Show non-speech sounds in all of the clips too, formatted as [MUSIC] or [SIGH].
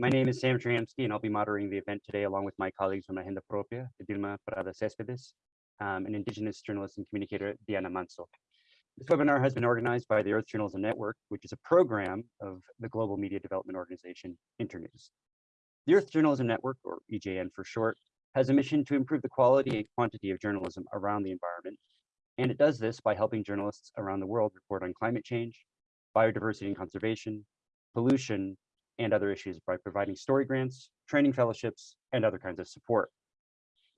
My name is Sam Schramski, and I'll be moderating the event today along with my colleagues from Agenda Propia, Dilma Prada Cespedes, um, and Indigenous journalist and communicator Diana Manzo. This webinar has been organized by the Earth Journalism Network, which is a program of the global media development organization Internews. The Earth Journalism Network, or EJN for short, has a mission to improve the quality and quantity of journalism around the environment. And it does this by helping journalists around the world report on climate change, biodiversity and conservation, pollution, and other issues by providing story grants, training fellowships, and other kinds of support.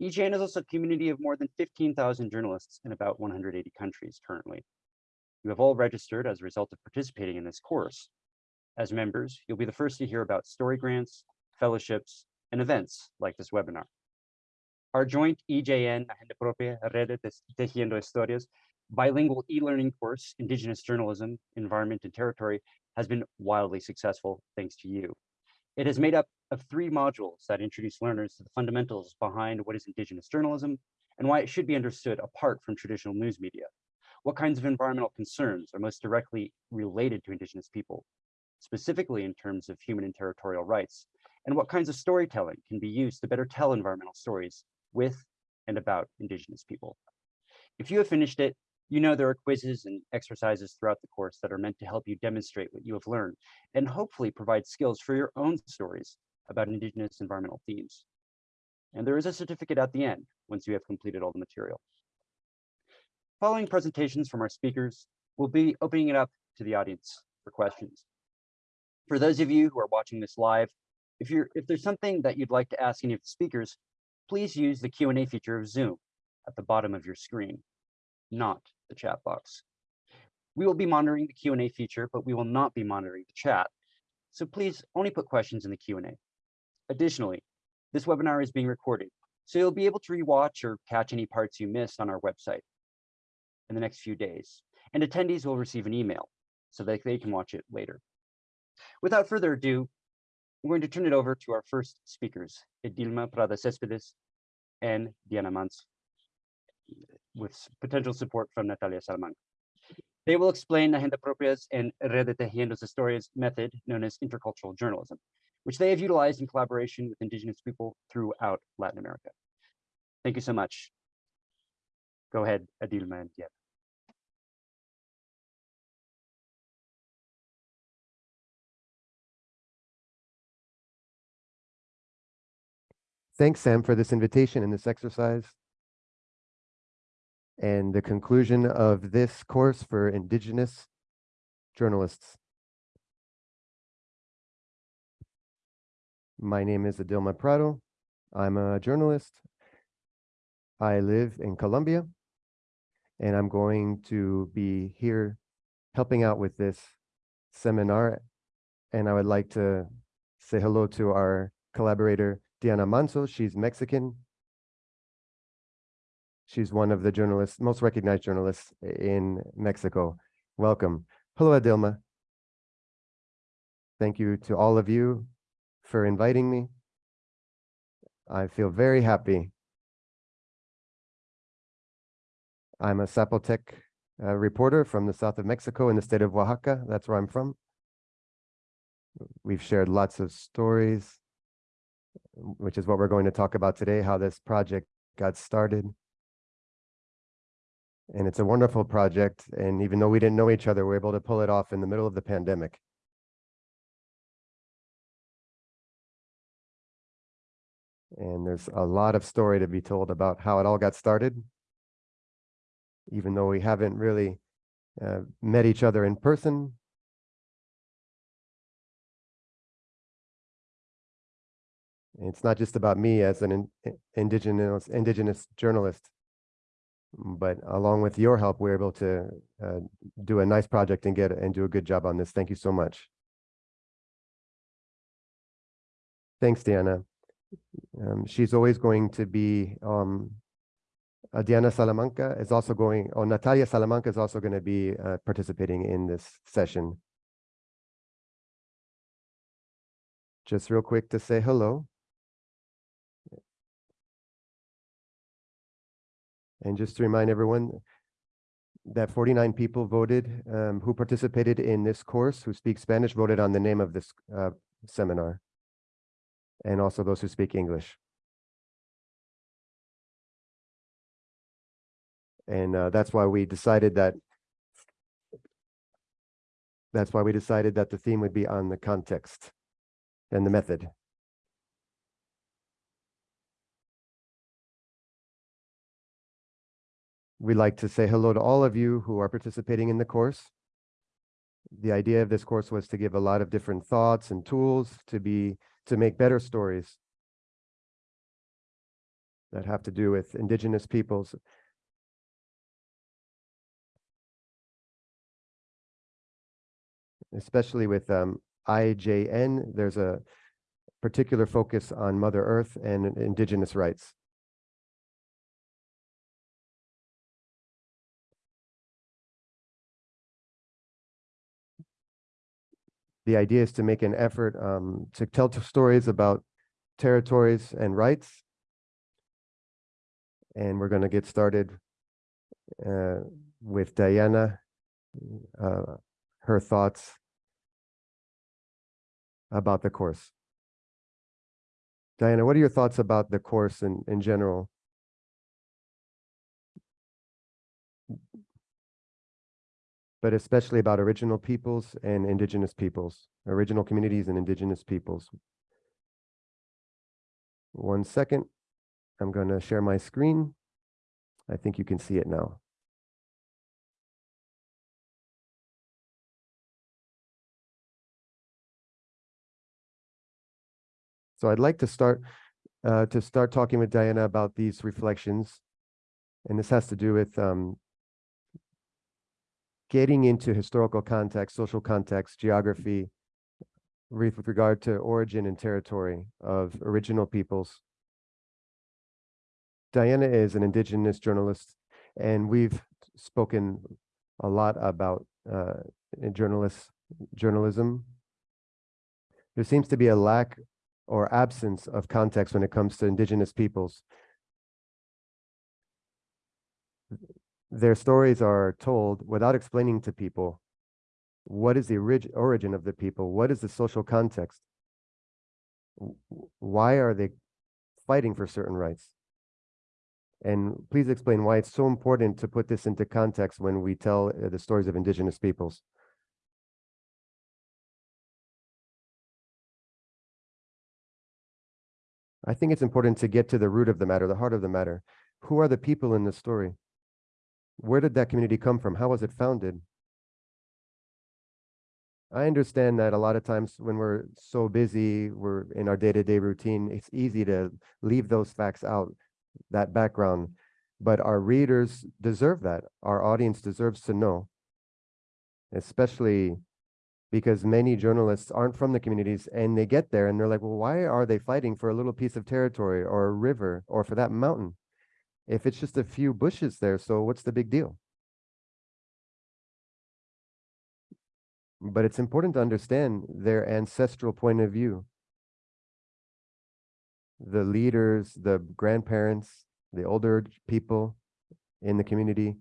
EJN is also a community of more than 15,000 journalists in about 180 countries currently. You have all registered as a result of participating in this course. As members, you'll be the first to hear about story grants, fellowships, and events like this webinar. Our joint EJN Agenda Propia Red Tejiendo Historias bilingual e-learning course, Indigenous Journalism, Environment and Territory, has been wildly successful thanks to you. It is made up of three modules that introduce learners to the fundamentals behind what is Indigenous journalism and why it should be understood apart from traditional news media. What kinds of environmental concerns are most directly related to Indigenous people, specifically in terms of human and territorial rights, and what kinds of storytelling can be used to better tell environmental stories with and about Indigenous people. If you have finished it, you know there are quizzes and exercises throughout the course that are meant to help you demonstrate what you have learned and hopefully provide skills for your own stories about Indigenous environmental themes. And there is a certificate at the end once you have completed all the material. Following presentations from our speakers, we'll be opening it up to the audience for questions. For those of you who are watching this live, if you're if there's something that you'd like to ask any of the speakers, please use the Q&A feature of Zoom at the bottom of your screen, not the chat box. We will be monitoring the Q&A feature, but we will not be monitoring the chat. So please only put questions in the Q&A. Additionally, this webinar is being recorded, so you'll be able to rewatch or catch any parts you missed on our website in the next few days. And attendees will receive an email so that they can watch it later. Without further ado, we're going to turn it over to our first speakers, Edilma Prada Cespedes and Diana Mans with potential support from Natalia Salamanca. They will explain Agenda Propias and Red de Tejiendo Historias method known as intercultural journalism, which they have utilized in collaboration with indigenous people throughout Latin America. Thank you so much. Go ahead, Edilma and. Thanks, Sam, for this invitation and this exercise and the conclusion of this course for Indigenous journalists. My name is Edilma Prada. I'm a journalist. I live in Colombia, and I'm going to be here helping out with this seminar. And I would like to say hello to our collaborator, Diana Manzo. She's Mexican She's one of the journalists, most recognized journalists in Mexico. Welcome. Hello, Edilma. Thank you to all of you for inviting me. I feel very happy. I'm a Zapotec uh, reporter from the south of Mexico in the state of Oaxaca. That's where I'm from. We've shared lots of stories, which is what we're going to talk about today, how this project got started and it's a wonderful project. And even though we didn't know each other, we are able to pull it off in the middle of the pandemic. And there's a lot of story to be told about how it all got started, even though we haven't really uh, met each other in person. It's not just about me as an in, indigenous indigenous journalist but along with your help, we're able to uh, do a nice project and get and do a good job on this. Thank you so much. Thanks, Diana. Um, she's always going to be, um, uh, Diana Salamanca is also going, or Natalia Salamanca is also going to be uh, participating in this session. Just real quick to say hello. And just to remind everyone that 49 people voted um, who participated in this course, who speak Spanish, voted on the name of this uh, seminar. and also those who speak English. And uh, that's why we decided that that's why we decided that the theme would be on the context and the method. We'd like to say hello to all of you who are participating in the course. The idea of this course was to give a lot of different thoughts and tools to be to make better stories that have to do with indigenous peoples. Especially with um, EJN, there's a particular focus on Mother Earth and indigenous rights. The idea is to make an effort um, to tell stories about territories and rights. And we're going to get started uh, with Diana, uh, her thoughts about the course. Diana, what are your thoughts about the course in, in general? But especially about original peoples and indigenous peoples, original communities and indigenous peoples. One second, I'm going to share my screen. I think you can see it now. So I'd like to start uh, to start talking with Diana about these reflections. And this has to do with um, getting into historical context, social context, geography, with regard to origin and territory of original peoples. Diana is an indigenous journalist, and we've spoken a lot about uh, journalists, journalism. There seems to be a lack or absence of context when it comes to indigenous peoples. Their stories are told without explaining to people what is the orig origin of the people, what is the social context, why are they fighting for certain rights? And please explain why it's so important to put this into context when we tell uh, the stories of indigenous peoples. I think it's important to get to the root of the matter, the heart of the matter. Who are the people in this story? Where did that community come from? How was it founded? I understand that a lot of times when we're so busy, we're in our day-to-day routine, it's easy to leave those facts out, that background. But our readers deserve that. Our audience deserves to know, especially because many journalists aren't from the communities and they get there and they're like, well, why are they fighting for a little piece of territory or a river or for that mountain? If it's just a few bushes there, so what's the big deal? But it's important to understand their ancestral point of view. The leaders, the grandparents, the older people in the community,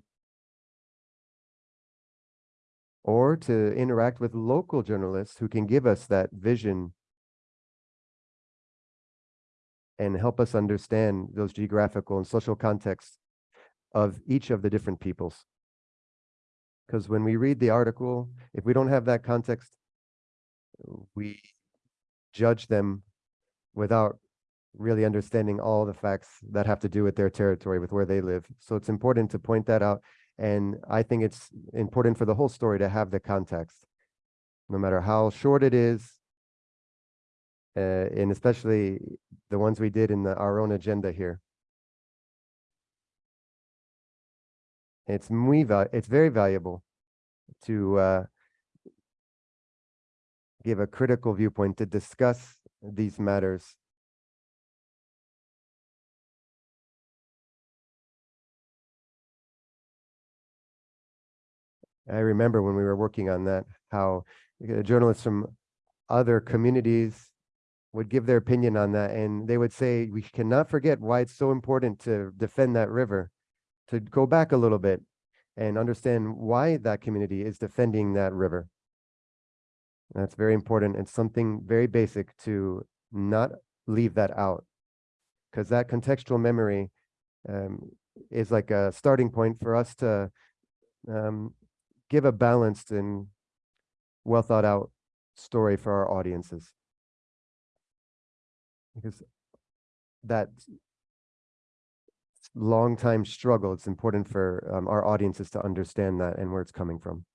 or to interact with local journalists who can give us that vision and help us understand those geographical and social contexts of each of the different peoples. Because when we read the article, if we don't have that context, we judge them without really understanding all the facts that have to do with their territory, with where they live. So it's important to point that out and I think it's important for the whole story to have the context, no matter how short it is, uh, and especially the ones we did in the, our own agenda here. It's muy it's very valuable to uh, give a critical viewpoint to discuss these matters I remember when we were working on that, how uh, journalists from other communities would give their opinion on that. And they would say, we cannot forget why it's so important to defend that river, to go back a little bit and understand why that community is defending that river. That's very important. It's something very basic to not leave that out. Because that contextual memory um, is like a starting point for us to um, give a balanced and well thought out story for our audiences. Because that long time struggle, it's important for um, our audiences to understand that and where it's coming from.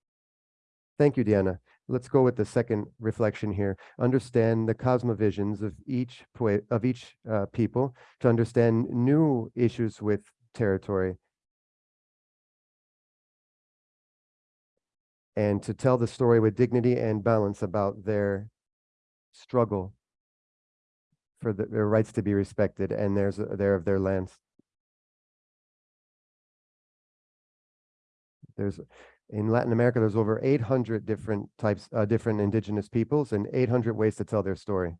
Thank you, Diana. Let's go with the second reflection here. Understand the cosmovisions of each of each uh, people to understand new issues with territory and to tell the story with dignity and balance about their struggle for the, their rights to be respected and there's there of their lands. There's in Latin America, there's over 800 different types, uh, different indigenous peoples and 800 ways to tell their story.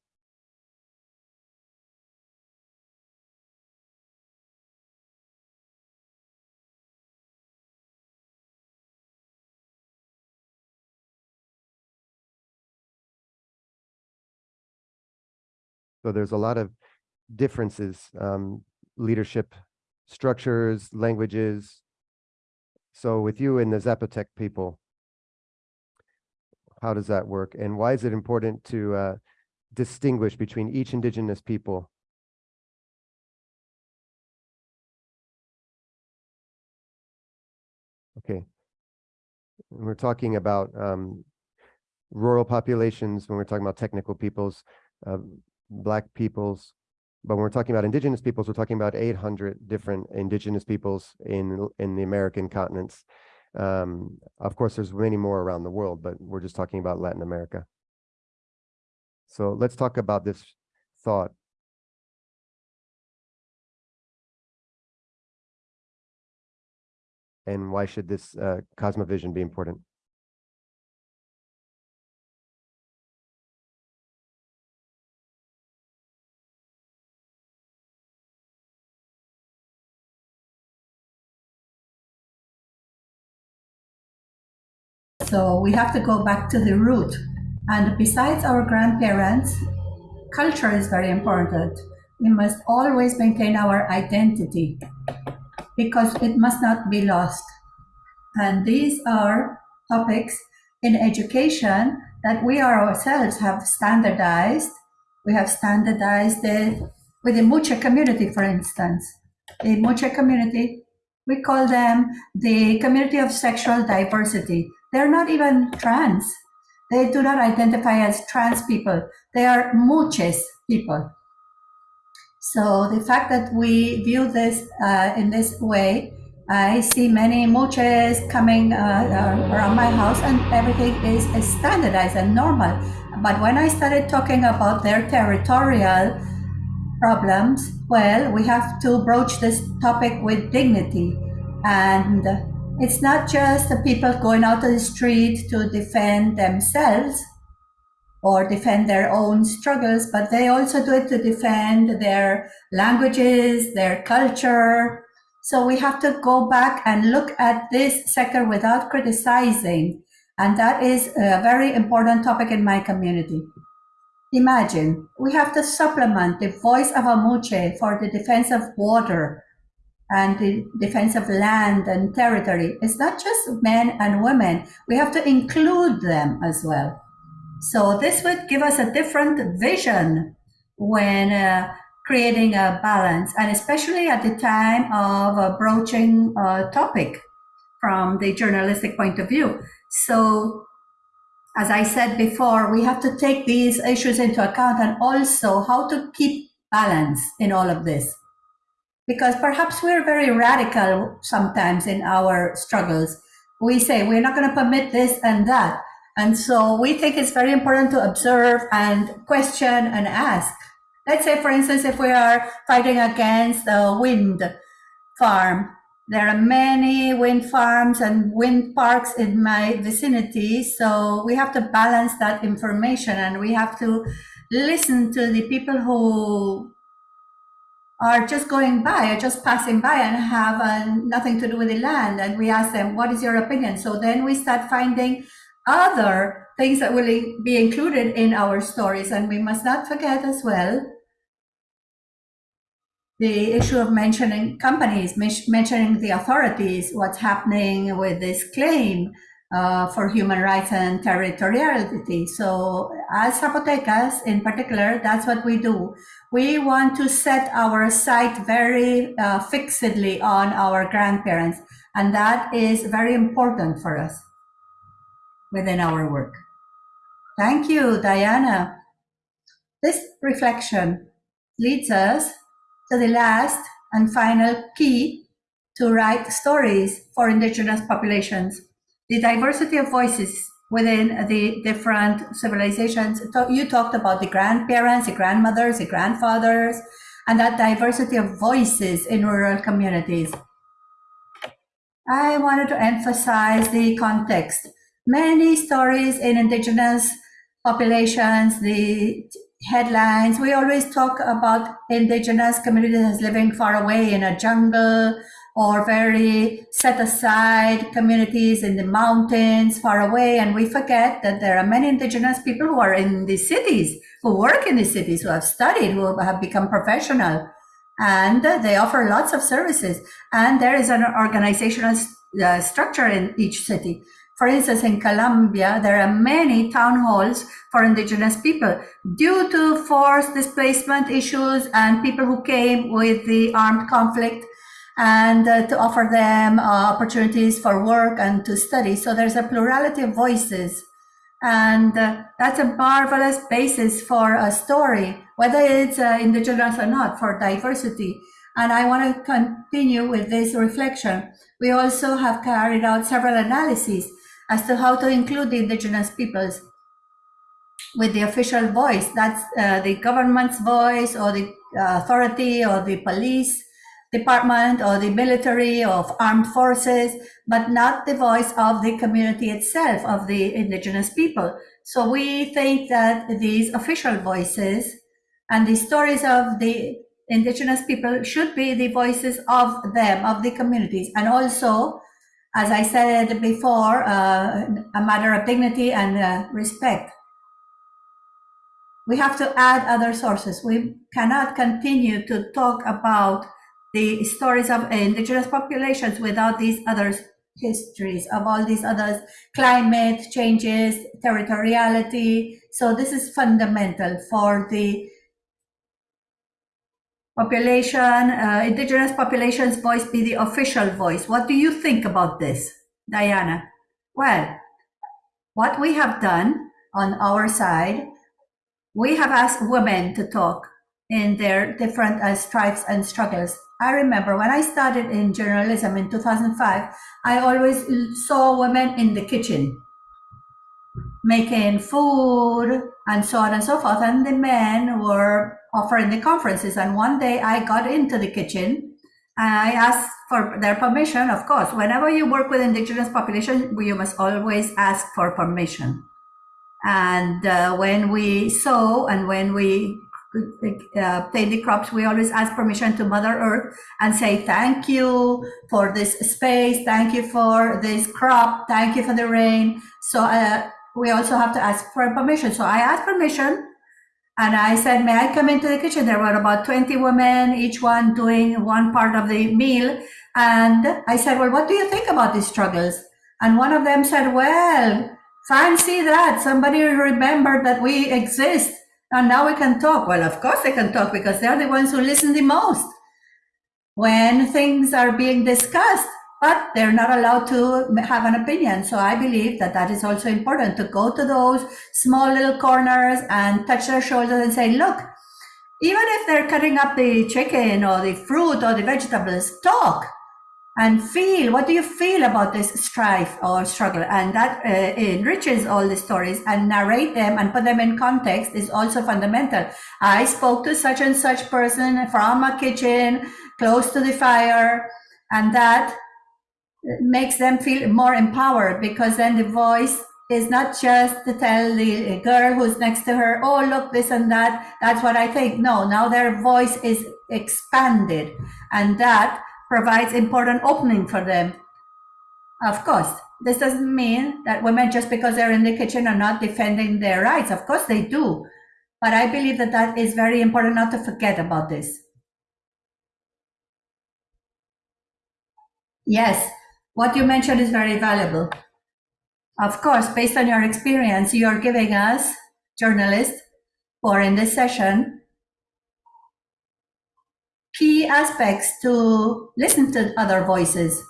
So there's a lot of differences, um, leadership structures, languages. So with you and the Zapotec people, how does that work? And why is it important to uh, distinguish between each indigenous people? Okay. We're talking about um, rural populations, when we're talking about technical peoples, uh, black peoples. But when we're talking about indigenous peoples, we're talking about 800 different indigenous peoples in in the American continents. Um, of course, there's many more around the world, but we're just talking about Latin America. So let's talk about this thought. And why should this uh, cosmovision be important? So we have to go back to the root. And besides our grandparents, culture is very important. We must always maintain our identity because it must not be lost. And these are topics in education that we ourselves have standardized. We have standardized it with the Muxe community, for instance. The Muxe community, we call them the community of sexual diversity. They're not even trans. They do not identify as trans people. They are muxes people. So the fact that we view this uh, in this way, I see many muxes coming uh, uh, around my house and everything is, is standardized and normal. But when I started talking about their territorial problems, well, we have to broach this topic with dignity and it's not just the people going out to the street to defend themselves or defend their own struggles, but they also do it to defend their languages, their culture. So we have to go back and look at this sector without criticizing. And that is a very important topic in my community. Imagine we have to supplement the voice of a Muxe for the defense of water, and the defense of land and territory. It's not just men and women. We have to include them as well. So this would give us a different vision when uh, creating a balance, and especially at the time of uh, broaching a topic from the journalistic point of view. So as I said before, we have to take these issues into account and also how to keep balance in all of this because perhaps we're very radical sometimes in our struggles. We say we're not going to permit this and that. And so we think it's very important to observe and question and ask. Let's say, for instance, if we are fighting against a wind farm, there are many wind farms and wind parks in my vicinity. So we have to balance that information and we have to listen to the people who are just going by or just passing by and have uh, nothing to do with the land. And we ask them, what is your opinion? So then we start finding other things that will be included in our stories. And we must not forget as well the issue of mentioning companies, mentioning the authorities, what's happening with this claim uh, for human rights and territoriality. So, as Zapotecas in particular, that's what we do. We want to set our sight very uh, fixedly on our grandparents, and that is very important for us within our work. Thank you, Diana. This reflection leads us to the last and final key to write stories for indigenous populations. The diversity of voices within the different civilizations. You talked about the grandparents, the grandmothers, the grandfathers, and that diversity of voices in rural communities. I wanted to emphasize the context. Many stories in indigenous populations, the headlines, we always talk about indigenous communities living far away in a jungle or very set aside communities in the mountains far away. And we forget that there are many indigenous people who are in the cities, who work in the cities, who have studied, who have become professional. And they offer lots of services. And there is an organizational uh, structure in each city. For instance, in Colombia, there are many town halls for indigenous people due to forced displacement issues and people who came with the armed conflict and uh, to offer them uh, opportunities for work and to study. So there's a plurality of voices. And uh, that's a marvelous basis for a story, whether it's uh, indigenous or not, for diversity. And I want to continue with this reflection. We also have carried out several analyses as to how to include the indigenous peoples with the official voice. That's uh, the government's voice or the authority or the police department or the military of armed forces, but not the voice of the community itself, of the indigenous people. So we think that these official voices and the stories of the indigenous people should be the voices of them, of the communities, and also as I said before, uh, a matter of dignity and uh, respect. We have to add other sources. We cannot continue to talk about the stories of indigenous populations without these other histories of all these other climate changes, territoriality. So this is fundamental for the population, uh, indigenous population's voice be the official voice. What do you think about this, Diana? Well, what we have done on our side, we have asked women to talk in their different uh, stripes and struggles. I remember when I started in journalism in 2005, I always saw women in the kitchen making food and so on and so forth. And the men were offering the conferences. And one day I got into the kitchen and I asked for their permission. Of course, whenever you work with indigenous population, you must always ask for permission. And uh, when we saw and when we uh, the crops, we always ask permission to Mother Earth and say, thank you for this space. Thank you for this crop. Thank you for the rain. So uh, we also have to ask for permission. So I asked permission and I said, may I come into the kitchen? There were about 20 women, each one doing one part of the meal. And I said, well, what do you think about these struggles? And one of them said, well, fancy that. Somebody remembered that we exist and now we can talk. Well, of course they can talk because they're the ones who listen the most. When things are being discussed, but they're not allowed to have an opinion. So I believe that that is also important to go to those small little corners and touch their shoulders and say, look, even if they're cutting up the chicken or the fruit or the vegetables, talk and feel. What do you feel about this strife or struggle? And that uh, enriches all the stories and narrate them and put them in context is also fundamental. I spoke to such and such person from a kitchen close to the fire and that makes them feel more empowered because then the voice is not just to tell the girl who's next to her, oh, look, this and that. That's what I think. No, now their voice is expanded and that provides important opening for them. Of course, this doesn't mean that women, just because they're in the kitchen, are not defending their rights. Of course, they do. But I believe that that is very important not to forget about this. Yes, what you mentioned is very valuable. Of course, based on your experience, you are giving us, journalists, or in this session, key aspects to listen to other voices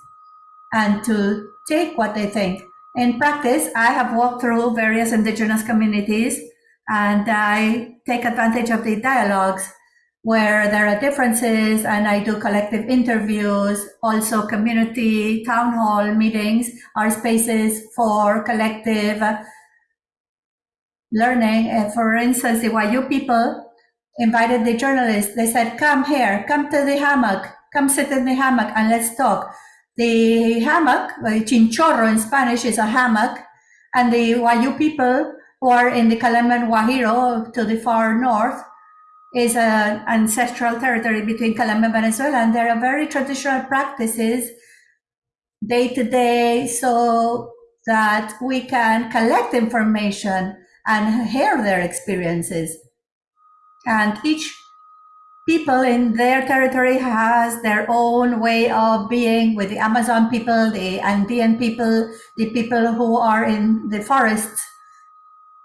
and to take what they think. In practice, I have walked through various indigenous communities and I take advantage of the dialogues where there are differences and I do collective interviews, also community town hall meetings are spaces for collective learning. For instance, the Wayuu people invited the journalists. They said, come here, come to the hammock, come sit in the hammock and let's talk. The hammock, uh, chinchorro in Spanish is a hammock, and the Wayuu people who are in the Kalaman Guajiro to the far north is an ancestral territory between Colombia and Venezuela, and there are very traditional practices day to day so that we can collect information and hear their experiences. And each people in their territory has their own way of being with the Amazon people, the Andean people, the people who are in the forests.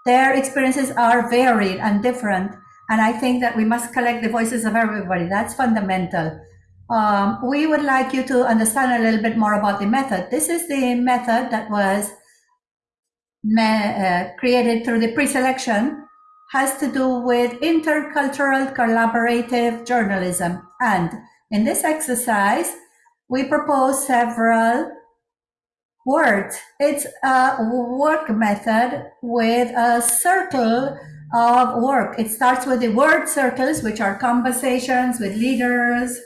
Their experiences are varied and different. And I think that we must collect the voices of everybody. That's fundamental. Um, we would like you to understand a little bit more about the method. This is the method that was uh, created through the pre-selection has to do with intercultural collaborative journalism. And in this exercise, we propose several words. It's a work method with a circle of work. It starts with the word circles, which are conversations with leaders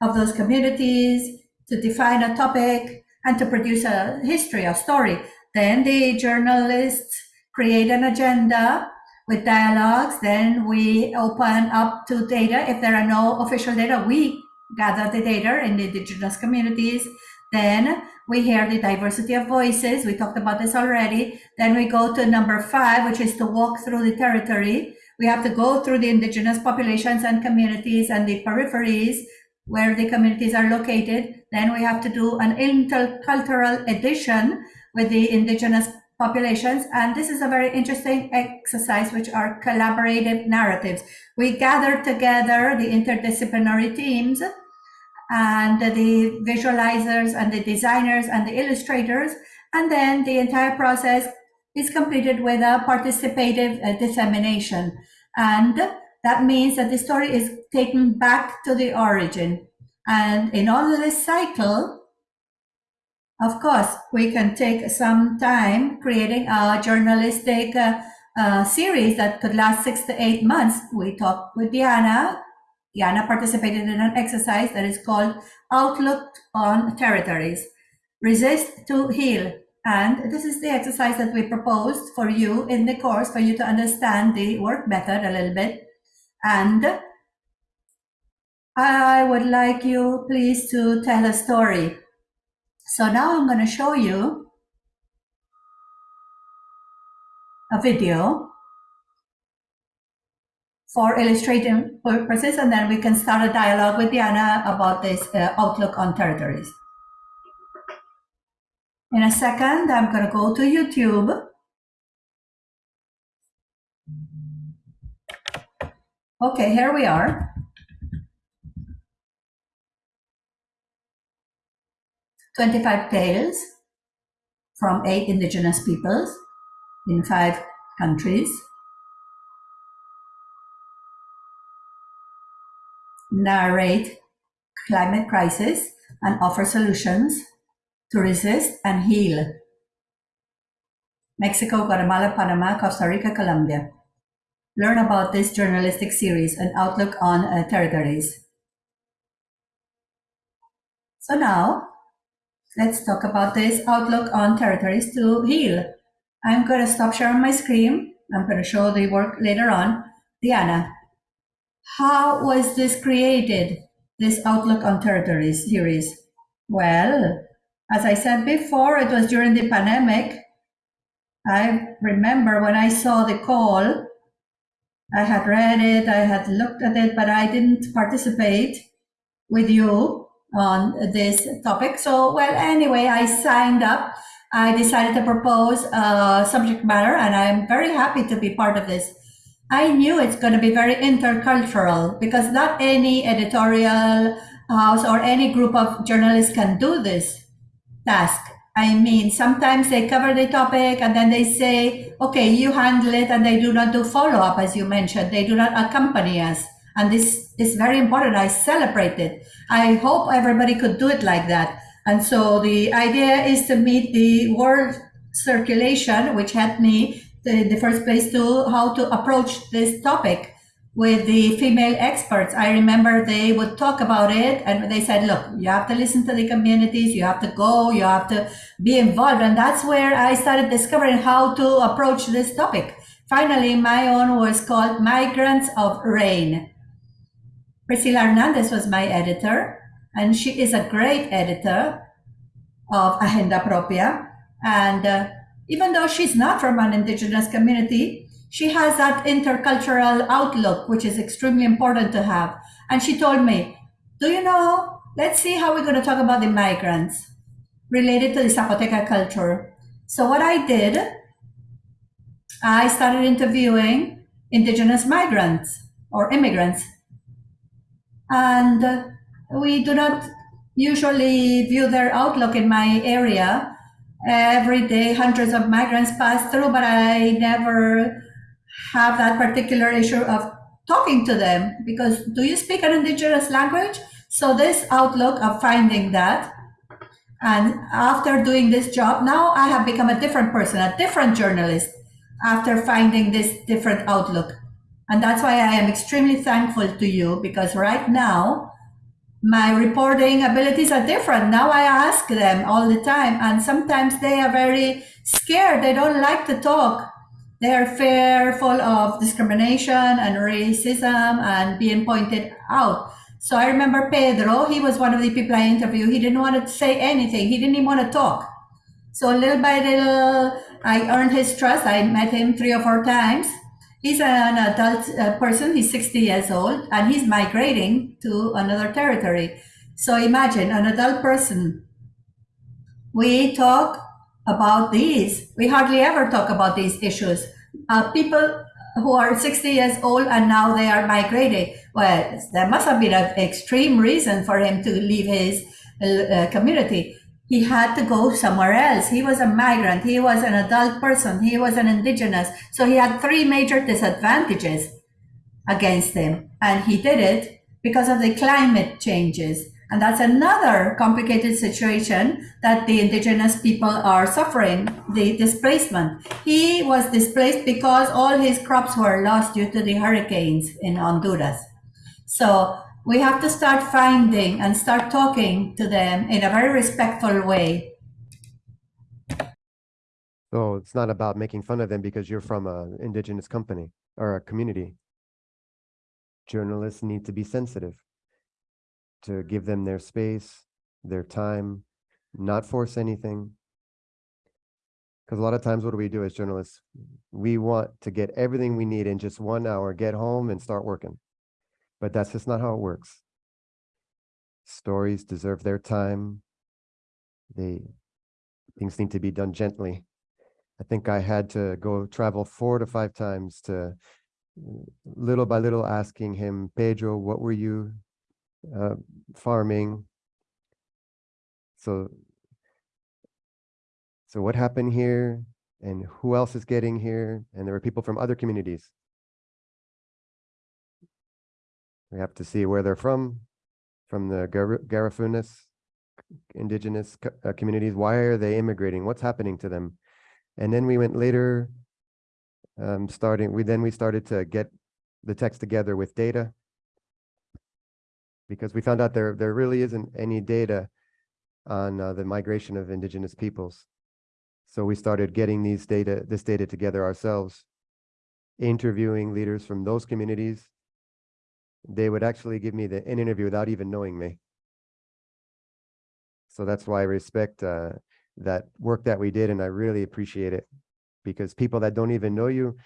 of those communities to define a topic and to produce a history, a story. Then the journalists create an agenda with dialogues. Then we open up to data. If there are no official data, we gather the data in the indigenous communities. Then we hear the diversity of voices. We talked about this already. Then we go to number five, which is to walk through the territory. We have to go through the indigenous populations and communities and the peripheries where the communities are located. Then we have to do an intercultural edition with the indigenous populations. And this is a very interesting exercise, which are collaborative narratives. We gather together the interdisciplinary teams and the visualizers and the designers and the illustrators. And then the entire process is completed with a participative uh, dissemination. And that means that the story is taken back to the origin. And in all this cycle, of course, we can take some time creating a journalistic uh, uh, series that could last six to eight months. We talked with Diana. Diana participated in an exercise that is called Outlook on Territories. Resist to heal. And this is the exercise that we proposed for you in the course for you to understand the work method a little bit. And I would like you please to tell a story. So now I'm going to show you a video for illustrating purposes, and then we can start a dialogue with Diana about this uh, outlook on territories. In a second, I'm going to go to YouTube. Okay, here we are. 25 tales from eight indigenous peoples in five countries. Narrate climate crisis and offer solutions to resist and heal. Mexico, Guatemala, Panama, Costa Rica, Colombia. Learn about this journalistic series and outlook on uh, territories. So now, let's talk about this outlook on territories to heal. I'm going to stop sharing my screen. I'm going to show the work later on. Diana, how was this created, this outlook on territories series? Well, as I said before, it was during the pandemic. I remember when I saw the call, I had read it, I had looked at it, but I didn't participate with you on this topic. So, well, anyway, I signed up. I decided to propose a subject matter, and I'm very happy to be part of this. I knew it's going to be very intercultural because not any editorial house or any group of journalists can do this task. I mean, sometimes they cover the topic and then they say, okay, you handle it, and they do not do follow up, as you mentioned. They do not accompany us. And this is very important. I celebrate it. I hope everybody could do it like that. And so the idea is to meet the world circulation, which helped me the first place to how to approach this topic with the female experts. I remember they would talk about it and they said, look, you have to listen to the communities, you have to go, you have to be involved. And that's where I started discovering how to approach this topic. Finally, my own was called Migrants of Rain. Priscilla Hernandez was my editor, and she is a great editor of Agenda Propia. And uh, even though she's not from an indigenous community, she has that intercultural outlook, which is extremely important to have. And she told me, Do you know? Let's see how we're going to talk about the migrants related to the Zapoteca culture. So, what I did, I started interviewing indigenous migrants or immigrants. And we do not usually view their outlook in my area. Every day, hundreds of migrants pass through, but I never have that particular issue of talking to them because do you speak an indigenous language? So, this outlook of finding that, and after doing this job, now I have become a different person, a different journalist after finding this different outlook. And that's why I am extremely thankful to you because right now, my reporting abilities are different. Now I ask them all the time, and sometimes they are very scared. They don't like to talk. They are fearful of discrimination and racism and being pointed out. So I remember Pedro, he was one of the people I interviewed. He didn't want to say anything, he didn't even want to talk. So little by little, I earned his trust. I met him three or four times. He's an adult person, he's 60 years old, and he's migrating to another territory. So imagine an adult person. We talk about these. We hardly ever talk about these issues. Uh, people who are 60 years old and now they are migrating. Well, there must have been an extreme reason for him to leave his uh, community. He had to go somewhere else. He was a migrant. He was an adult person. He was an indigenous. So he had three major disadvantages against him. And he did it because of the climate changes. And that's another complicated situation that the indigenous people are suffering, the displacement. He was displaced because all his crops were lost due to the hurricanes in Honduras. So we have to start finding and start talking to them in a very respectful way. So it's not about making fun of them because you're from a indigenous company or a community. Journalists need to be sensitive to give them their space, their time, not force anything. Because a lot of times, what do we do as journalists? We want to get everything we need in just one hour, get home and start working. But that's just not how it works. Stories deserve their time. They things need to be done gently. I think I had to go travel four to five times to little by little asking him, Pedro, what were you uh, farming? So, so what happened here and who else is getting here? And there were people from other communities. We have to see where they're from, from the Gar- Garifunas indigenous co- uh, communities. Why are they immigrating? What's happening to them? And then we went later, um, starting, we then we started to get the text together with data. Because we found out there, there really isn't any data on uh, the migration of indigenous peoples. So we started getting these data, this data together ourselves, interviewing leaders from those communities. They would actually give me the, an interview without even knowing me. So that's why I respect uh, that work that we did, and I really appreciate it because people that don't even know you,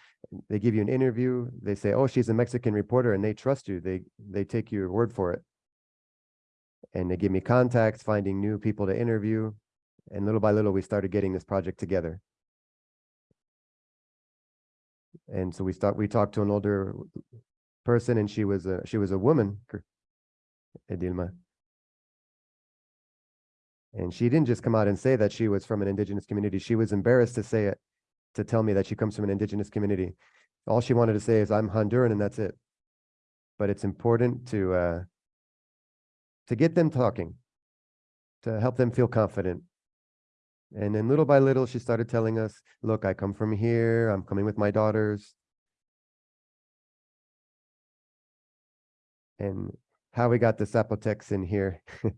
they give you an interview. They say, "Oh, she's a Mexican reporter," and they trust you. They they take your word for it. and they give me contacts, finding new people to interview. And little by little, we started getting this project together. And so we start, we talked to an older person and she was a, she was a woman, Edilma. And she didn't just come out and say that she was from an indigenous community. She was embarrassed to say it, to tell me that she comes from an indigenous community. All she wanted to say is, I'm Honduran and that's it. But it's important to, uh, to get them talking, to help them feel confident. And then little by little, she started telling us, look, I come from here, I'm coming with my daughters. And how we got the Zapotecs in here. [LAUGHS]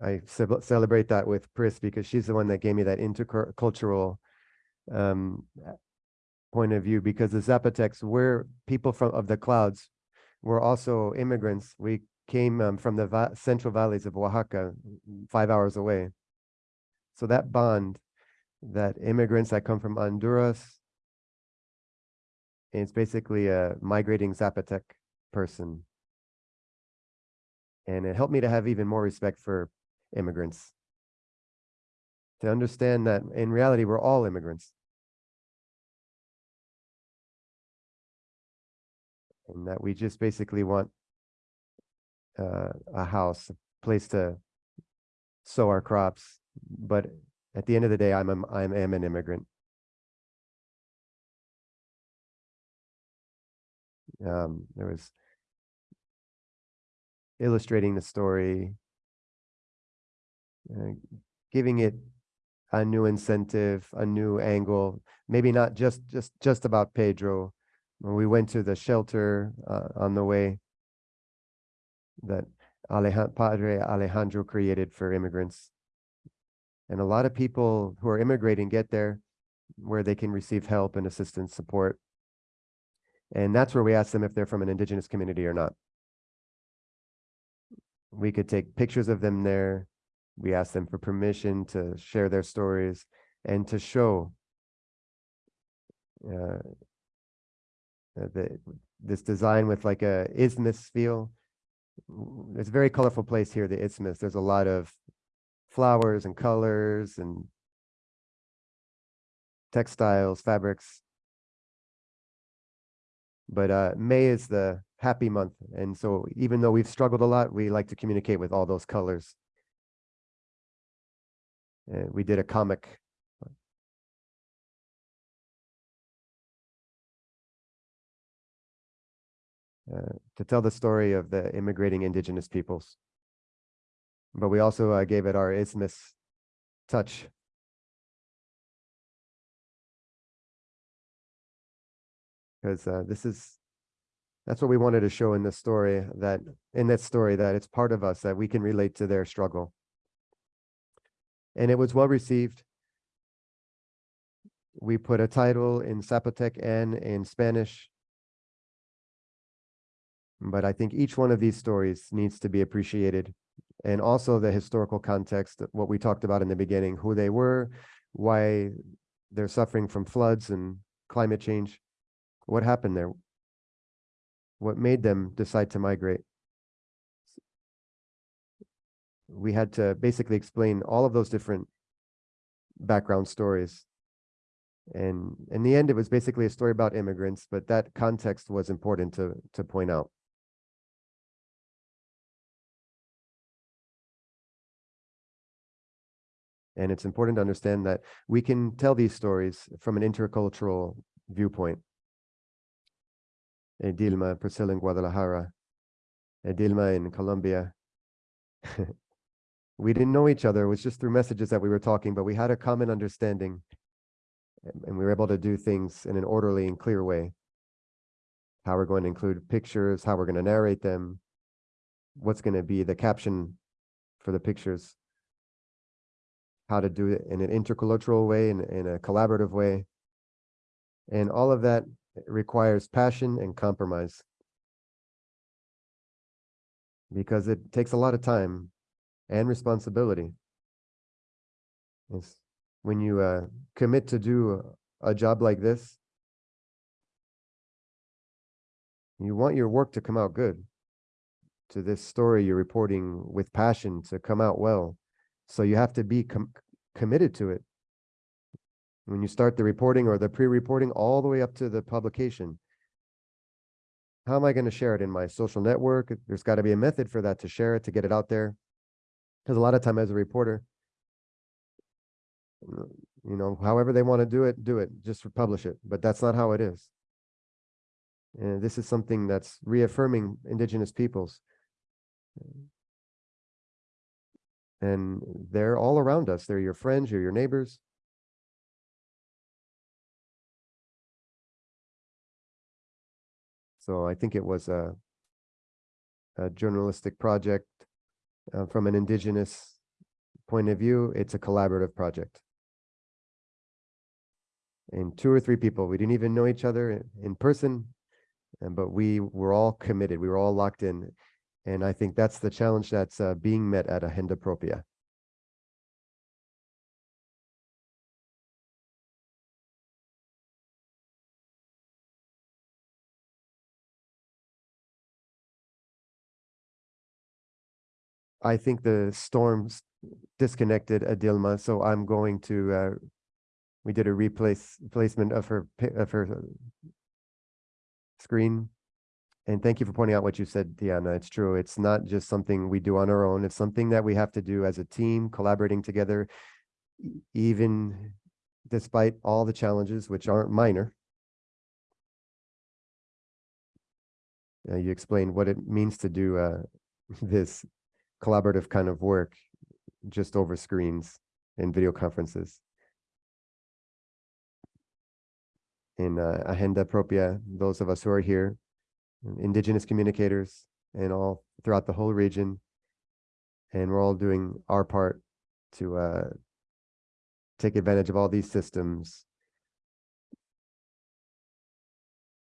I celebrate that with Pris because she's the one that gave me that intercultural um, uh, point of view because the Zapotecs were people from of the clouds. We're also immigrants. We came um, from the va- central valleys of Oaxaca, mm, five hours away. So that bond, that immigrants that come from Honduras, it's basically a migrating Zapotec person. And it helped me to have even more respect for immigrants. To understand that in reality, we're all immigrants. And that we just basically want uh, a house, a place to sow our crops. But at the end of the day, I'm, a- I am an immigrant. Um, there was illustrating the story, uh, giving it a new incentive, a new angle, maybe not just just just about Pedro. When we went to the shelter uh, on the way that Aleja- Padre Alejandro created for immigrants. And a lot of people who are immigrating get there where they can receive help and assistance, support. And that's where we ask them if they're from an indigenous community or not. We could take pictures of them there. We ask them for permission to share their stories and to show uh, uh, the, this design with like a isthmus feel. It's a very colorful place here, the isthmus. There's a lot of flowers and colors and textiles, fabrics. But uh, May is the happy month. And so even though we've struggled a lot, we like to communicate with all those colors. Uh, we did a comic. Uh, to tell the story of the immigrating indigenous peoples. But we also uh, gave it our isthmus touch. Because uh, this is, that's what we wanted to show in this story, that, in that story, that it's part of us, that we can relate to their struggle. And it was well received. We put a title in Zapotec and in Spanish. But I think each one of these stories needs to be appreciated. And also the historical context, what we talked about in the beginning, who they were, why they're suffering from floods and climate change. What happened there? What made them decide to migrate? We had to basically explain all of those different background stories. And in the end, it was basically a story about immigrants, but that context was important to, to point out. And it's important to understand that we can tell these stories from an intercultural viewpoint. Eh, Edilma, Priscilla in Guadalajara, eh, Edilma in Colombia. [LAUGHS] we didn't know each other. It was just through messages that we were talking, but we had a common understanding. and- we were able to do things in an orderly and clear way. How we're going to include pictures, how we're going to narrate them, what's going to be the caption for the pictures how to do it in an intercultural way and in a collaborative way. And all of that requires passion and compromise. Because it takes a lot of time and responsibility. It's when you uh, commit to do a, a job like this, You want your work to come out good. To this story you're reporting with passion to come out well. So you have to be com- committed to it. When you start the reporting or the pre-reporting all the way up to the publication. How am I going to share it in my social network? There's got to be a method for that to share it, to get it out there. Because a lot of time as a reporter, you know, however they want to do it, do it, just publish it. But that's not how it is. And this is something that's reaffirming indigenous peoples. And they're all around us. They're your friends, you're your neighbors. So I think it was a, a journalistic project uh, from an indigenous point of view. It's a collaborative project. And two or three people, we didn't even know each other in, person, and but we were all committed. We were all locked in, and I think that's the challenge that's uh, being met at Agenda Propia. I think the storms disconnected Edilma, so I'm going to, uh, we did a replace, placement of her, of her uh, screen. And thank you for pointing out what you said, Diana. It's true. It's not just something we do on our own. It's something that we have to do as a team, collaborating together, even despite all the challenges, which aren't minor. Uh, you explained what it means to do, uh, [LAUGHS] this collaborative kind of work just over screens and video conferences. In uh, Agenda Propia, those of us who are here, indigenous communicators and all throughout the whole region. And we're all doing our part to uh, take advantage of all these systems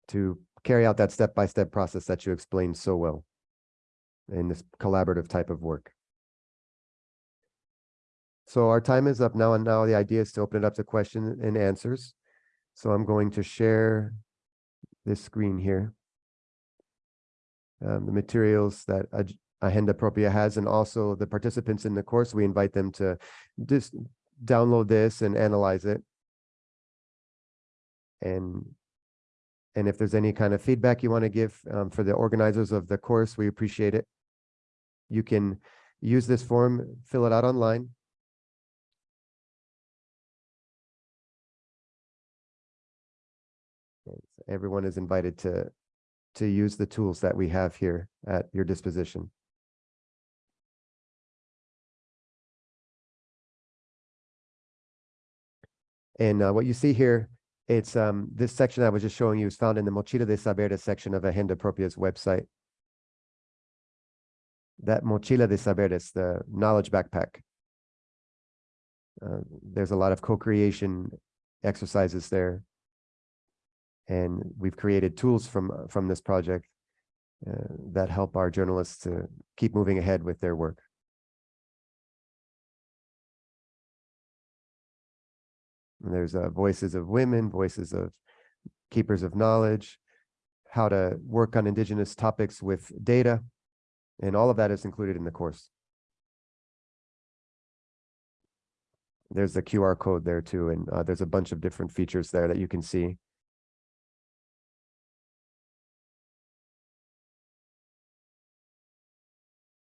to carry out that step-by-step process that you explained so well in this collaborative type of work. So our time is up now, and now the idea is to open it up to question and answers. So I'm going to share this screen here. Um, the materials that Ag- Agenda Propia has, and also the participants in the course, we invite them to just download this and analyze it. And and if there's any kind of feedback you want to give um, for the organizers of the course, we appreciate it. You can use this form, fill it out online. Everyone is invited to, to use the tools that we have here at your disposition. And uh, what you see here, it's um, this section I was just showing you is found in the Mochila de Saberes section of Agenda Propia's website. That Mochila de Saberes, the knowledge backpack. Uh, there's a lot of co-creation exercises there. And we've created tools from, uh, from this project uh, that help our journalists to keep moving ahead with their work. And there's uh, voices of women, voices of keepers of knowledge, how to work on indigenous topics with data, and all of that is included in the course. There's the QR code there too, and uh, there's a bunch of different features there that you can see.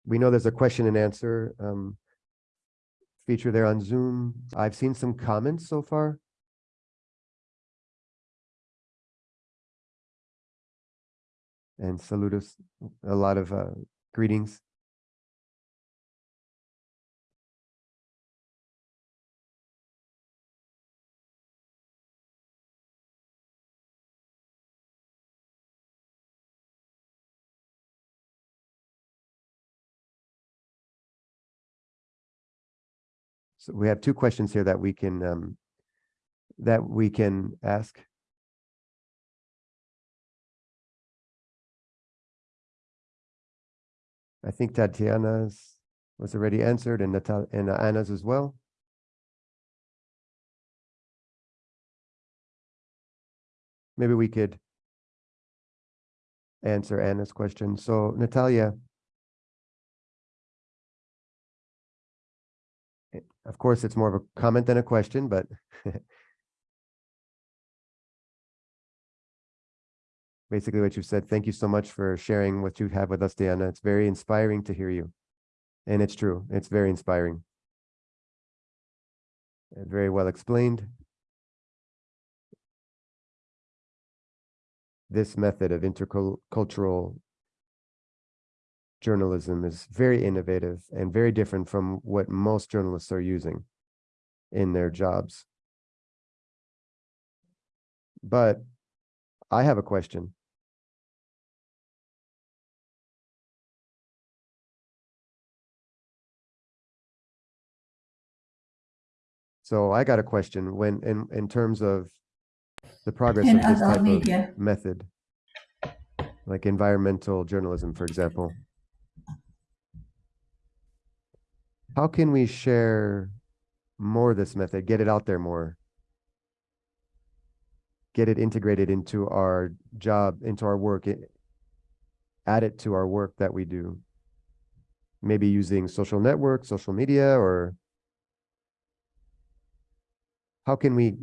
We know there's a question and answer um, feature there on Zoom. I've seen some comments so far. And saludos, a lot of uh, greetings. So we have two questions here that we can um, that we can ask. I think Tatiana's was already answered and Natal and Anna's as well. Maybe we could answer Anna's question. So Natalia. eh, Of course, it's more of a comment than a question, but [LAUGHS] basically what you've said, thank you so much for sharing what you have with us, Diana. It's very inspiring to hear you. And it's true, it's very inspiring. And Very well explained. This method of intercultural journalism is very innovative and very different from what most journalists are using in their jobs. But I have a question. So I got a question when in in terms of the progress In of this type of method, like environmental journalism, for example. How can we share more of this method, get it out there more? Get it integrated into our job, into our work, i- add it to our work that we do. Maybe using social networks, social media, or how can we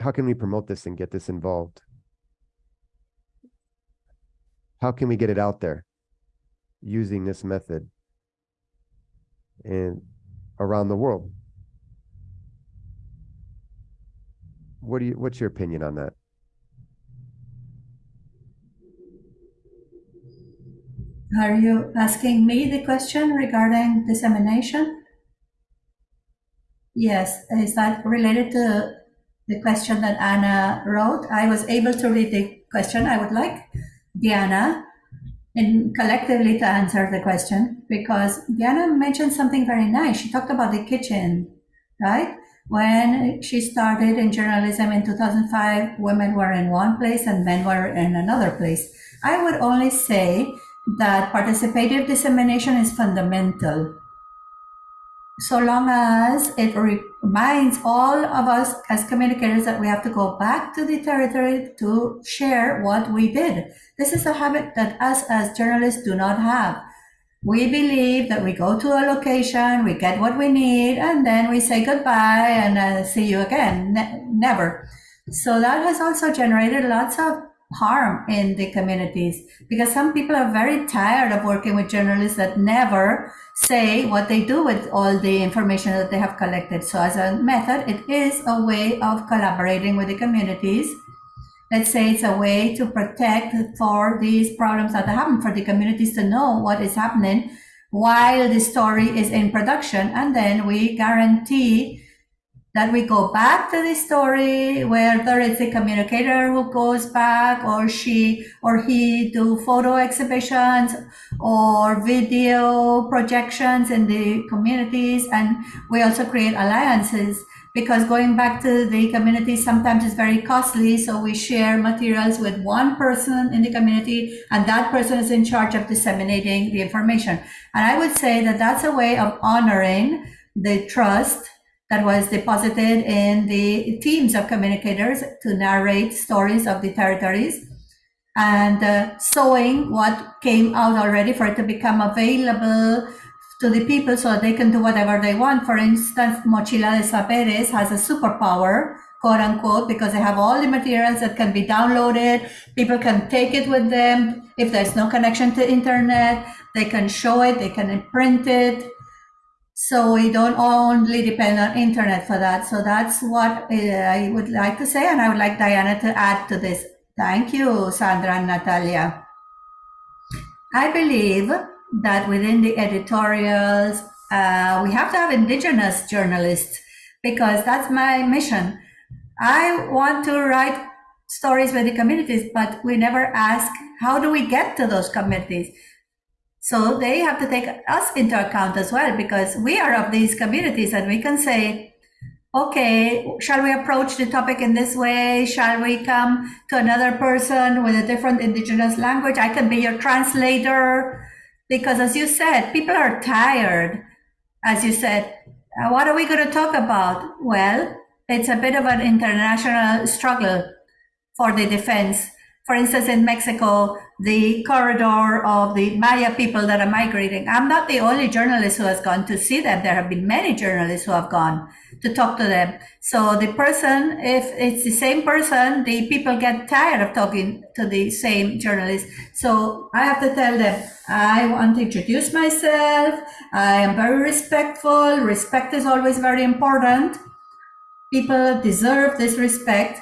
how can we promote this and get this involved? How can we get it out there using this method and around the world? What do you, what's your opinion on that? Are you asking me the question regarding dissemination? Yes, is that related to the question that Anna wrote? I was able to read the question. I would like Diana and collectively to answer the question because Diana mentioned something very nice. She talked about the kitchen, right? When she started in journalism in 2005, women were in one place and men were in another place. I would only say that participative dissemination is fundamental. So long as it reminds all of us as communicators that we have to go back to the territory to share what we did. This is a habit that us as journalists do not have. We believe that we go to a location, we get what we need, and then we say goodbye and uh, see you again. Ne- never. So that has also generated lots of harm in the communities because some people are very tired of working with journalists that never say what they do with all the information that they have collected. So as a method, it is a way of collaborating with the communities. Let's say it's a way to protect for these problems that happen for the communities to know what is happening while the story is in production. And then we guarantee that we go back to the story, whether it's a communicator who goes back or she or he do photo exhibitions or video projections in the communities. And we also create alliances because going back to the community sometimes is very costly. So we share materials with one person in the community and that person is in charge of disseminating the information. And I would say that that's a way of honoring the trust that was deposited in the teams of communicators to narrate stories of the territories and uh, sowing what came out already for it to become available to the people so that they can do whatever they want. For instance, Mochila de Saberes has a superpower, quote unquote, because they have all the materials that can be downloaded. People can take it with them. If there's no connection to internet, they can show it, they can print it. So we don't only depend on internet for that. So that's what uh, I would like to say, and I would like Diana to add to this. Thank you, Sandra and Natalia. I believe that within the editorials, uh, we have to have indigenous journalists because that's my mission. I want to write stories with the communities, but we never ask how do we get to those communities. So they have to take us into account as well because we are of these communities and we can say, okay, shall we approach the topic in this way? Shall we come to another person with a different indigenous language? I can be your translator because as you said, people are tired. As you said, uh, what are we going to talk about? Well, it's a bit of an international struggle for the defense for instance, in Mexico, the corridor of the Maya people that are migrating. I'm not the only journalist who has gone to see them. There have been many journalists who have gone to talk to them. So the person, if it's the same person, the people get tired of talking to the same journalist. So I have to tell them, I want to introduce myself. I am very respectful. Respect is always very important. People deserve this respect.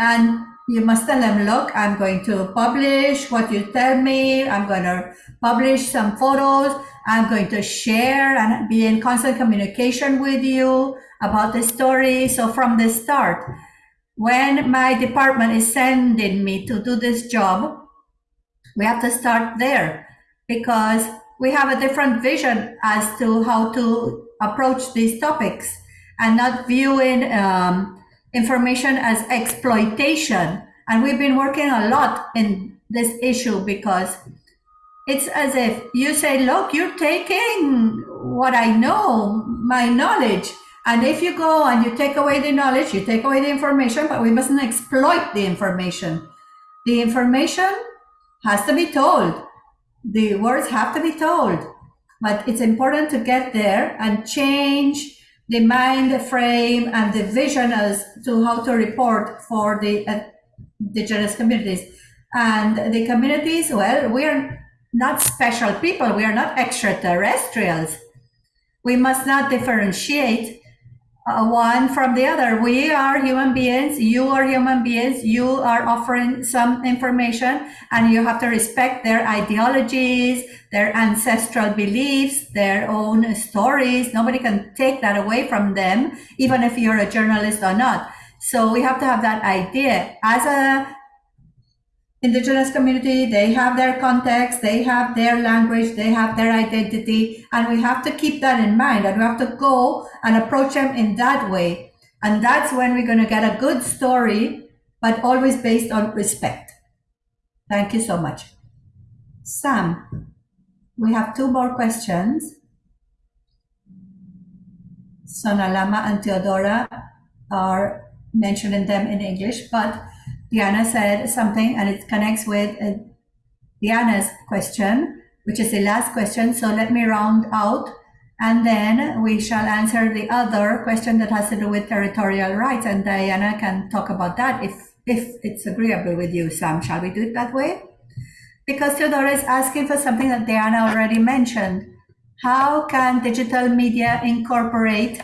And you must tell them, look, I'm going to publish what you tell me. I'm going to publish some photos. I'm going to share and be in constant communication with you about the story. So from the start, when my department is sending me to do this job, we have to start there because we have a different vision as to how to approach these topics and not viewing um, information as exploitation. And we've been working a lot in this issue because it's as if you say, look, you're taking what I know, my knowledge. And if you go and you take away the knowledge, you take away the information, but we mustn't exploit the information. The information has to be told. The words have to be told. But it's important to get there and change the mind frame and the vision as to how to report for the uh, indigenous communities. And the communities, well, we're not special people. We are not extraterrestrials. We must not differentiate uh, one from the other. We are human beings. You are human beings. You are offering some information and you have to respect their ideologies, their ancestral beliefs, their own stories. Nobody can take that away from them, even if you're a journalist or not. So we have to have that idea as a indigenous community they have their context they have their language they have their identity and we have to keep that in mind and we have to go and approach them in that way. And that's when we're going to get a good story but always based on respect. Thank you so much. Sam we have two more questions. Sonam Lama and theodora are mentioning them in english but Diana said something and it connects with uh, Diana's question, which is the last question. So let me round out and then we shall answer the other question that has to do with territorial rights. And Diana can talk about that if, if it's agreeable with you, Sam. Shall we do it that way? Because Theodora is asking for something that Diana already mentioned. How can digital media incorporate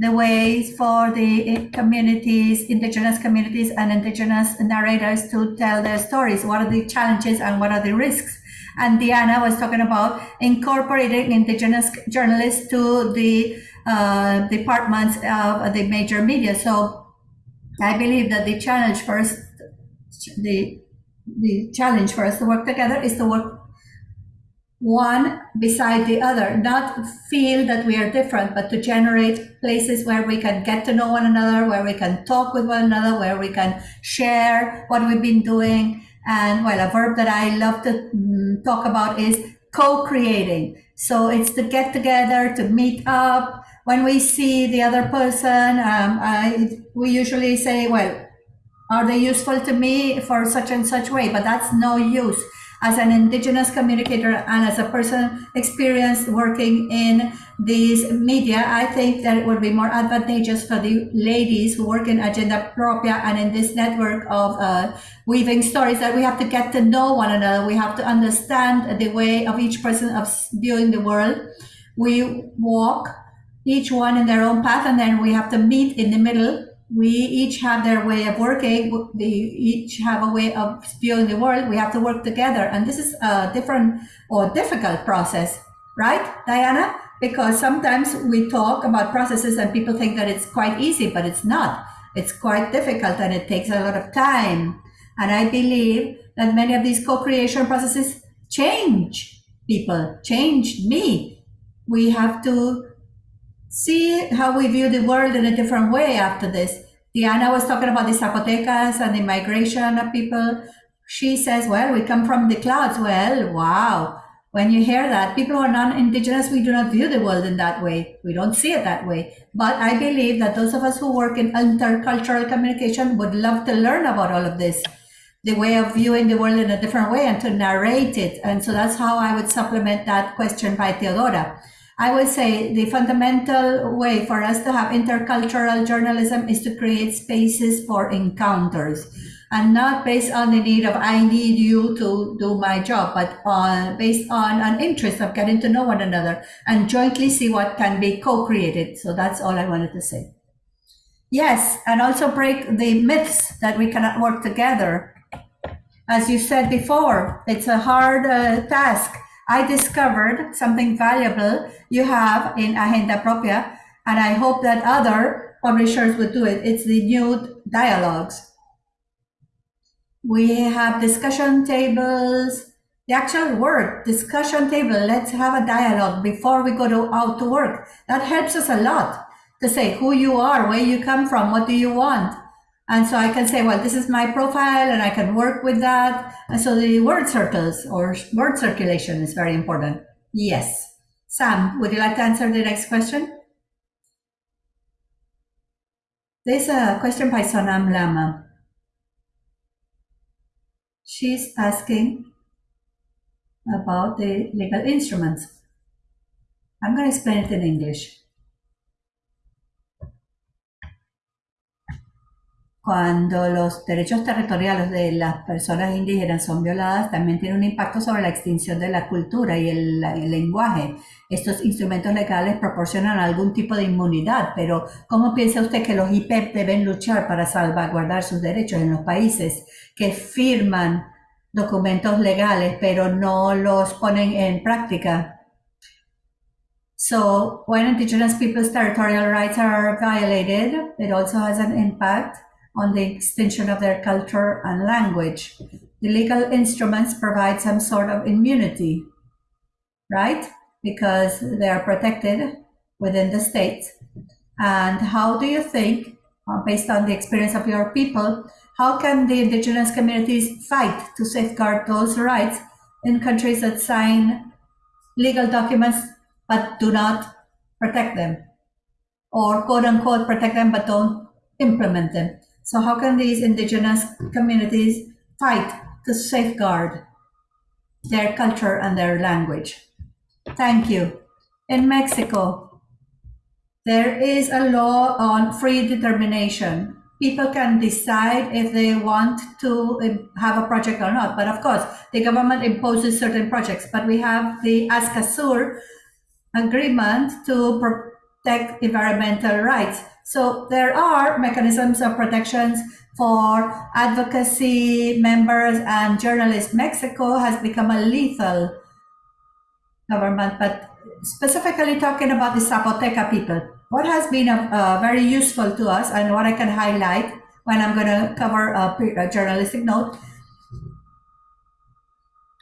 the ways for the communities, indigenous communities and indigenous narrators to tell their stories. What are the challenges and what are the risks? And Diana was talking about incorporating indigenous journalists to the uh, departments of the major media. So I believe that the challenge first, the the challenge for us to work together is to work one beside the other, not feel that we are different, but to generate places where we can get to know one another, where we can talk with one another, where we can share what we've been doing. And well, a verb that I love to mm, talk about is co-creating. So it's to get together, to meet up. When we see the other person, um, I, we usually say, well, are they useful to me for such and such way? But that's no use as an indigenous communicator and as a person experienced working in these media, I think that it would be more advantageous for the ladies who work in Agenda Propia and in this network of uh, weaving stories that we have to get to know one another. We have to understand the way of each person of viewing the world. We walk each one in their own path and then we have to meet in the middle we each have their way of working. They each have a way of viewing the world. We have to work together. And this is a different or difficult process, right, Diana? Because sometimes we talk about processes and people think that it's quite easy, but it's not. It's quite difficult and it takes a lot of time. And I believe that many of these co-creation processes change people, change me. We have to see how we view the world in a different way after this. Diana was talking about the Zapotecas and the migration of people. She says, well, we come from the clouds. Well, wow. When you hear that, people who are non-indigenous, we do not view the world in that way. We don't see it that way. But I believe that those of us who work in intercultural communication would love to learn about all of this, the way of viewing the world in a different way and to narrate it. And so that's how I would supplement that question by Theodora. I would say the fundamental way for us to have intercultural journalism is to create spaces for encounters and not based on the need of I need you to do my job, but on based on an interest of getting to know one another and jointly see what can be co-created. So that's all I wanted to say. Yes, and also break the myths that we cannot work together. As you said before, it's a hard uh, task. I discovered something valuable you have in Agenda Propia, and I hope that other publishers would do it. It's the new dialogues. We have discussion tables the actual word discussion table. Let's have a dialogue before we go to, out to work. That helps us a lot to say who you are where you come from what do you want and so i can say well this is my profile and i can work with that. And so the word circles or word circulation is very important. Yes. Sam would you like to answer the next question? There's a question by sonam lama. She's asking about the legal instruments. I'm going to explain it in English. Cuando los derechos territoriales de las personas indígenas son violadas, también tiene un impacto sobre la extinción de la cultura y el, lenguaje. Estos instrumentos legales proporcionan algún tipo de inmunidad, pero ¿cómo piensa usted que los IPEP deben luchar para salvaguardar sus derechos en los países que firman documentos legales, pero no los ponen en práctica? So when indigenous people's territorial rights are violated, it also has an impact on the extension of their culture and language. The legal instruments provide some sort of immunity, right? Because they are protected within the state. And how do you think, uh, based on the experience of your people, how can the indigenous communities fight to safeguard those rights in countries that sign legal documents but do not protect them? Or quote unquote protect them but don't implement them? So how can these indigenous communities fight to safeguard their culture and their language? Thank you. In Mexico, there is a law on free determination. People can decide if they want to have a project or not. But of course, the government imposes certain projects. But we have the Escazú agreement to protect environmental rights. So there are mechanisms of protections for advocacy members and journalists. Mexico has become a lethal government, but specifically talking about the Zapoteca people, what has been uh, very useful to us and what I can highlight when I'm going to cover a, a journalistic note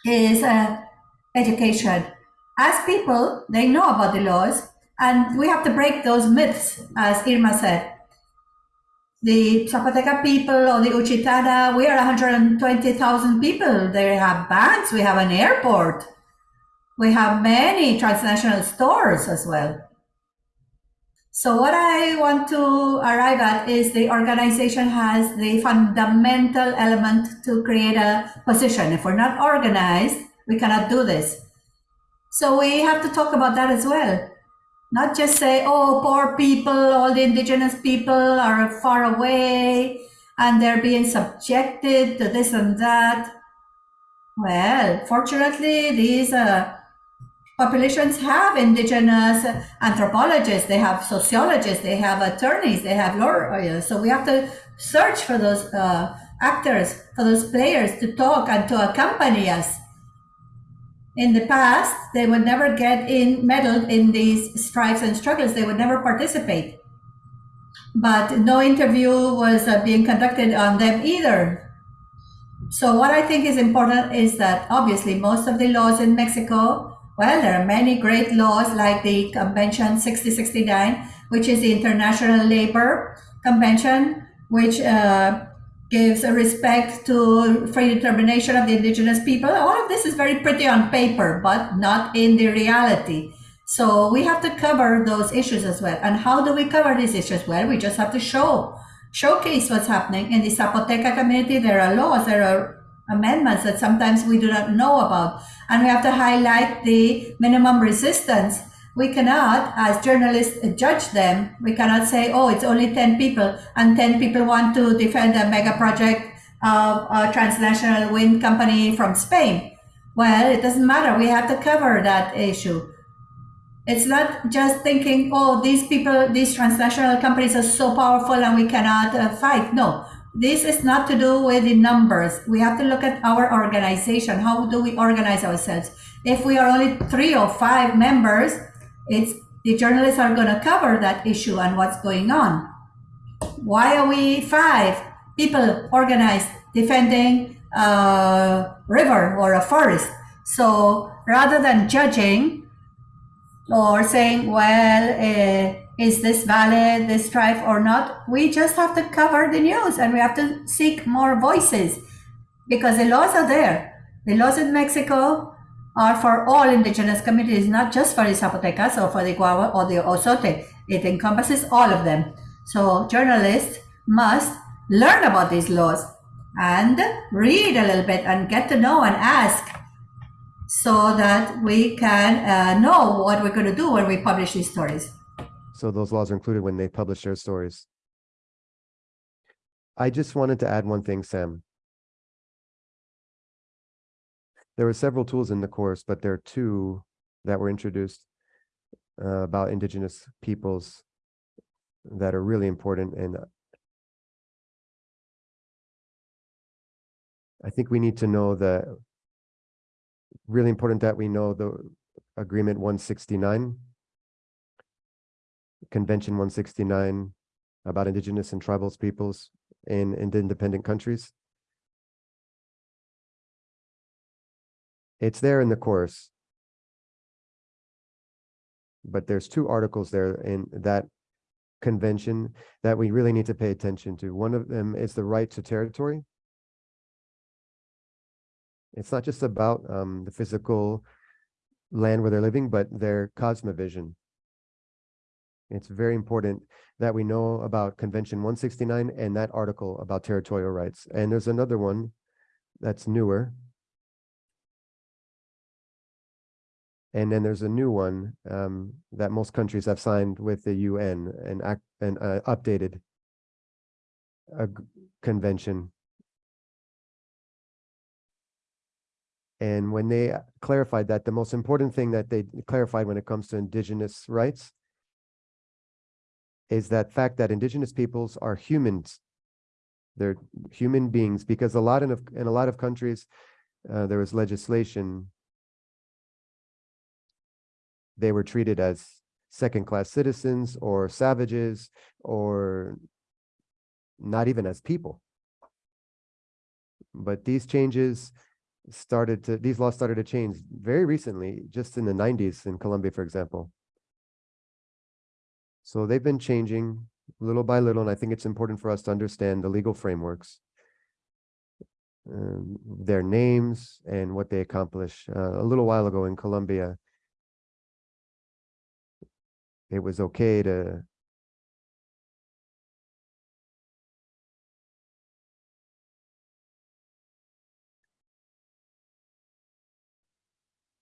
is uh, education. As people, they know about the laws, and we have to break those myths, as Irma said. The Zapoteca people or the Uchitana, we are 120,000 people. They have banks, we have an airport. We have many transnational stores as well. So what I want to arrive at is the organization has the fundamental element to create a position. If we're not organized, we cannot do this. So we have to talk about that as well. Not just say, oh, poor people, all the indigenous people are far away and they're being subjected to this and that. Well, fortunately, these uh, populations have indigenous anthropologists, they have sociologists, they have attorneys, they have lawyers. So we have to search for those uh, actors, for those players to talk and to accompany us in the past, they would never get in meddled in these strikes and struggles. They would never participate. But no interview was uh, being conducted on them either. So what I think is important is that obviously most of the laws in Mexico, well, there are many great laws like the Convention 6069, which is the International Labor Convention, which uh, gives a respect to free determination of the indigenous people. All of this is very pretty on paper, but not in the reality. So we have to cover those issues as well. And how do we cover these issues? Well, we just have to show, showcase what's happening in the Zapoteca community. There are laws, there are amendments that sometimes we do not know about. And we have to highlight the minimum resistance. We cannot, as journalists, judge them. We cannot say, oh, it's only 10 people, and 10 people want to defend a mega project of a transnational wind company from Spain. Well, it doesn't matter. We have to cover that issue. It's not just thinking, oh, these people, these transnational companies are so powerful and we cannot uh, fight. No, this is not to do with the numbers. We have to look at our organization. How do we organize ourselves? If we are only three or five members, it's the journalists are going to cover that issue and what's going on. Why are we five people organized defending a river or a forest? So rather than judging, or saying, well, uh, is this valid, this strife or not? We just have to cover the news and we have to seek more voices because the laws are there. The laws in Mexico are for all indigenous communities, not just for the Zapotecas or for the Guagua or the Osote. It encompasses all of them. So journalists must learn about these laws and read a little bit and get to know and ask so that we can uh, know what we're going to do when we publish these stories. So those laws are included when they publish their stories. I just wanted to add one thing, Sam. There were several tools in the course, but there are two that were introduced uh, about indigenous peoples that are really important. And I think we need to know that really important that we know the agreement 169 convention 169 about indigenous and tribal peoples in, in independent countries it's there in the course but there's two articles there in that convention that we really need to pay attention to one of them is the right to territory it's not just about um, the physical land where they're living, but their cosmovision. It's very important that we know about Convention 169 and that article about territorial rights. And there's another one that's newer. And then there's a new one um, that most countries have signed with the UN and act and uh, updated a convention And when they clarified that, the most important thing that they clarified when it comes to indigenous rights is that fact that indigenous peoples are humans. They're human beings because a lot of in a lot of countries uh, there was legislation. They were treated as second-class citizens or savages or not even as people. But these changes started to, these laws started to change very recently, just in the 90s in Colombia, for example. So they've been changing little by little, and I think it's important for us to understand the legal frameworks, um, their names, and what they accomplish. Uh, a little while ago in Colombia, it was okay to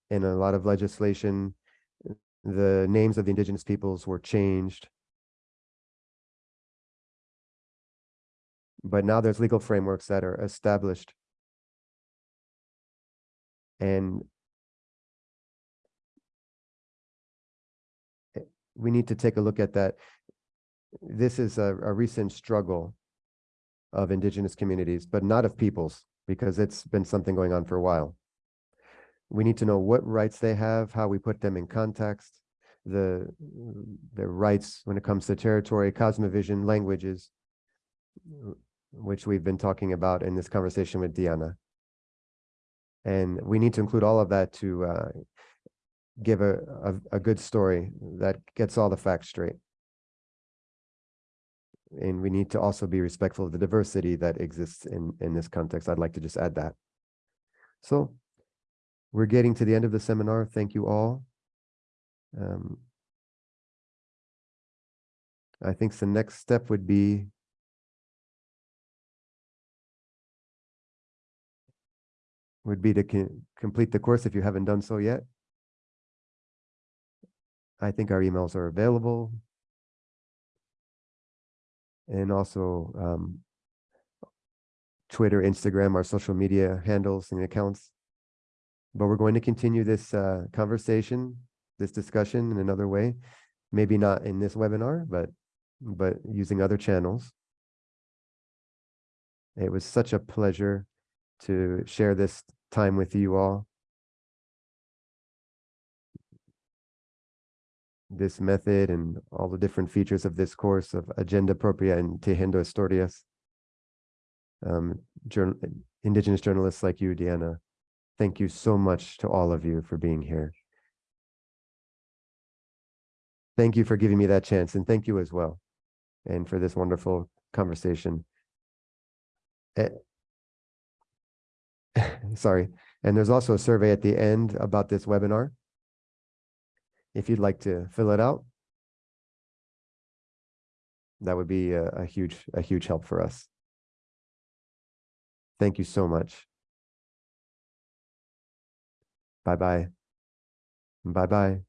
in a lot of legislation, the names of the indigenous peoples were changed. But now there's legal frameworks that are established. And we need to take a look at that. This is a, a recent struggle of indigenous communities, but not of peoples, because it's been something going on for a while. We need to know what rights they have, how we put them in context, the, the rights when it comes to territory, cosmovision, languages, which we've been talking about in this conversation with Diana. And we need to include all of that to uh, give a, a, a good story that gets all the facts straight. and we need to also be respectful of the diversity that exists in, in this context. I'd like to just add that. So we're getting to the end of the seminar. Thank you all. Um, I think the next step would be would be to complete the course if you haven't done so yet. I think our emails are available. And also um, Twitter, Instagram, our social media handles and accounts. But we're going to continue this uh, conversation, this discussion in another way. Maybe not in this webinar, but but using other channels. It was such a pleasure to share this time with you all. This method and all the different features of this course of Agenda Propia and Tejiendo Historias. Um, journ- indigenous journalists like you, Deanna, thank you so much to all of you for being here. Thank you for giving me that chance and thank you as well. And for this wonderful conversation. [LAUGHS] Sorry, and there's also a survey at the end about this webinar. If you'd like to fill it out. That would be a, a huge, a huge help for us. Thank you so much. Bye-bye. Bye-bye.